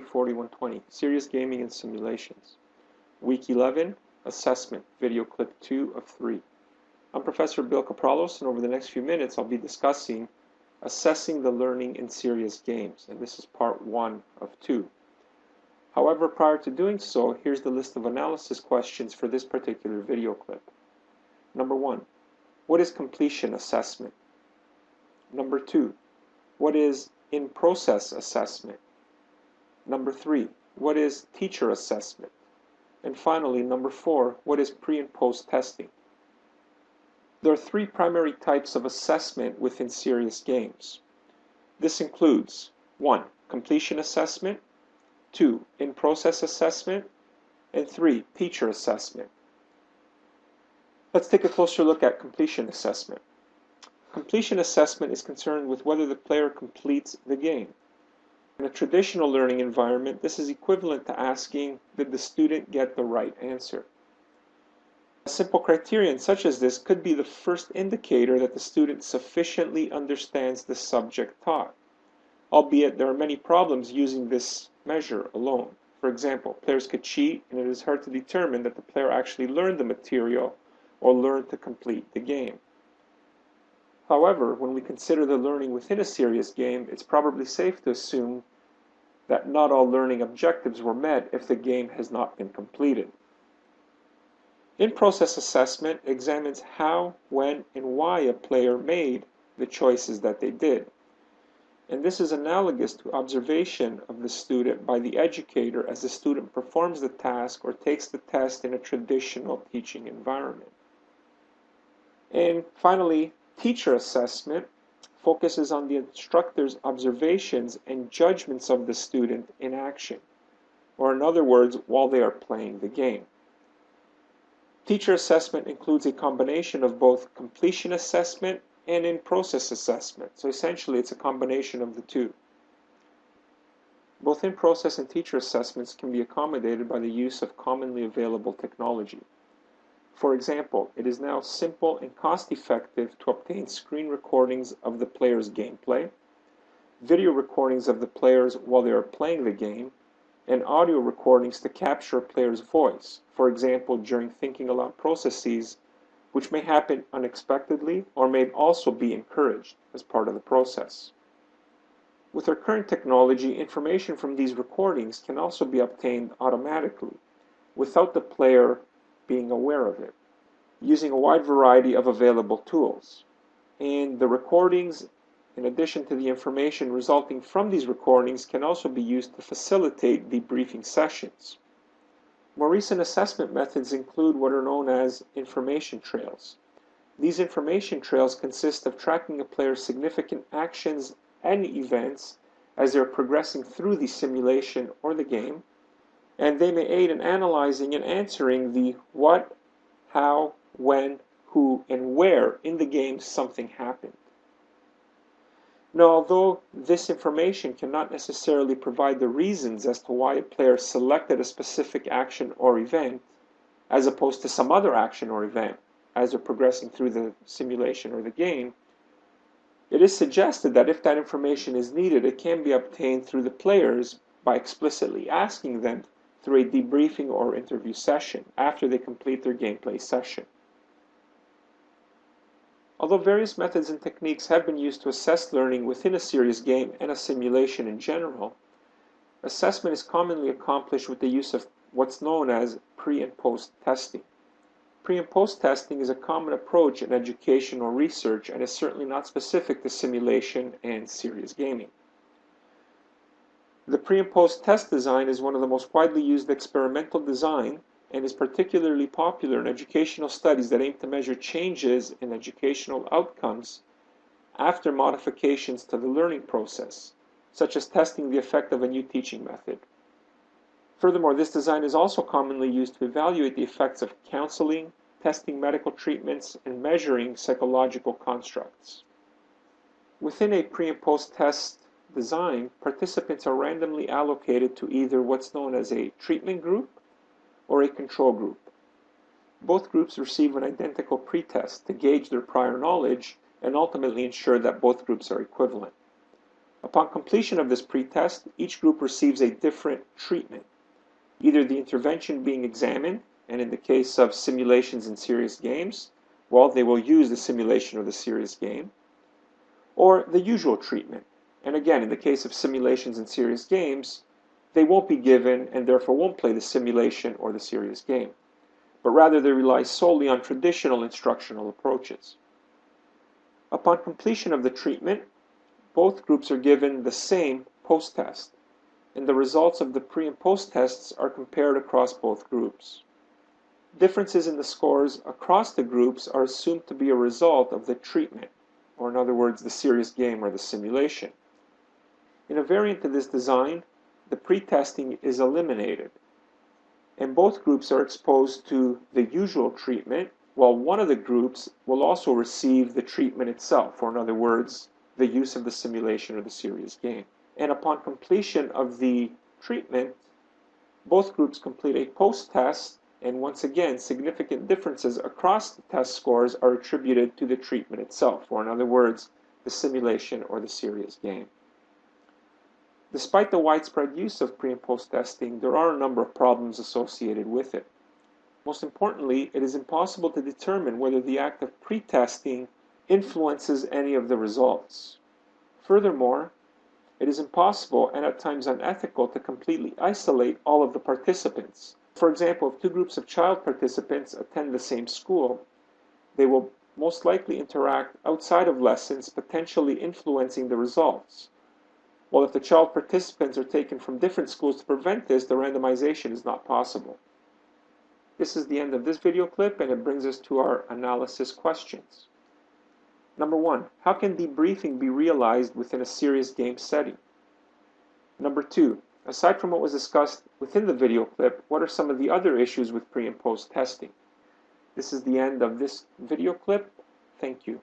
4120, Serious Gaming and Simulations. Week 11, Assessment, video clip 2 of 3. I'm Professor Bill Kapralos, and over the next few minutes I'll be discussing Assessing the Learning in Serious Games, and this is part 1 of 2. However, prior to doing so, here's the list of analysis questions for this particular video clip. Number 1. What is completion assessment? Number 2. What is in-process assessment? Number three, what is teacher assessment? And finally, number four, what is pre and post testing? There are three primary types of assessment within serious games. This includes 1. Completion assessment, 2. In-process assessment, and 3. Teacher assessment. Let's take a closer look at completion assessment. Completion assessment is concerned with whether the player completes the game. In a traditional learning environment, this is equivalent to asking, did the student get the right answer? A simple criterion such as this could be the first indicator that the student sufficiently understands the subject taught, albeit there are many problems using this measure alone. For example, players could cheat and it is hard to determine that the player actually learned the material or learned to complete the game. However, when we consider the learning within a serious game, it's probably safe to assume that not all learning objectives were met if the game has not been completed. In-process assessment examines how, when, and why a player made the choices that they did. And this is analogous to observation of the student by the educator as the student performs the task or takes the test in a traditional teaching environment. And finally, Teacher assessment focuses on the instructor's observations and judgments of the student in action, or in other words, while they are playing the game. Teacher assessment includes a combination of both completion assessment and in-process assessment. So essentially, it's a combination of the two. Both in-process and teacher assessments can be accommodated by the use of commonly available technology. For example, it is now simple and cost-effective to obtain screen recordings of the player's gameplay, video recordings of the players while they are playing the game, and audio recordings to capture a player's voice, for example during thinking aloud processes, which may happen unexpectedly or may also be encouraged as part of the process. With our current technology, information from these recordings can also be obtained automatically, without the player being aware of it, using a wide variety of available tools. And the recordings, in addition to the information resulting from these recordings, can also be used to facilitate debriefing sessions. More recent assessment methods include what are known as information trails. These information trails consist of tracking a player's significant actions and events as they're progressing through the simulation or the game, and they may aid in analyzing and answering the what, how, when, who, and where in the game something happened. Now, although this information cannot necessarily provide the reasons as to why a player selected a specific action or event, as opposed to some other action or event as they're progressing through the simulation or the game, it is suggested that if that information is needed, it can be obtained through the players by explicitly asking them through a debriefing or interview session after they complete their gameplay session. Although various methods and techniques have been used to assess learning within a serious game and a simulation in general, assessment is commonly accomplished with the use of what's known as pre and post testing. Pre and post testing is a common approach in education or research and is certainly not specific to simulation and serious gaming. The pre and post test design is one of the most widely used experimental design and is particularly popular in educational studies that aim to measure changes in educational outcomes after modifications to the learning process, such as testing the effect of a new teaching method. Furthermore, this design is also commonly used to evaluate the effects of counseling, testing medical treatments, and measuring psychological constructs. Within a pre and post test design, participants are randomly allocated to either what's known as a treatment group or a control group. Both groups receive an identical pretest to gauge their prior knowledge and ultimately ensure that both groups are equivalent. Upon completion of this pretest, each group receives a different treatment, either the intervention being examined, and in the case of simulations in serious games, well, they will use the simulation or the serious game, or the usual treatment. And again, in the case of simulations and serious games, they won't be given and therefore won't play the simulation or the serious game, but rather they rely solely on traditional instructional approaches. Upon completion of the treatment, both groups are given the same post-test, and the results of the pre and post tests are compared across both groups. Differences in the scores across the groups are assumed to be a result of the treatment, or in other words, the serious game or the simulation. In a variant of this design, the pre-testing is eliminated, and both groups are exposed to the usual treatment, while one of the groups will also receive the treatment itself, or in other words, the use of the simulation or the serious game. And upon completion of the treatment, both groups complete a post-test, and once again, significant differences across the test scores are attributed to the treatment itself, or in other words, the simulation or the serious game. Despite the widespread use of pre and post testing, there are a number of problems associated with it. Most importantly, it is impossible to determine whether the act of pre-testing influences any of the results. Furthermore, it is impossible and at times unethical to completely isolate all of the participants. For example, if two groups of child participants attend the same school, they will most likely interact outside of lessons, potentially influencing the results. While if the child participants are taken from different schools to prevent this, the randomization is not possible. This is the end of this video clip and it brings us to our analysis questions. Number one, how can debriefing be realized within a serious game setting? Number two, aside from what was discussed within the video clip, what are some of the other issues with pre and post testing? This is the end of this video clip. Thank you.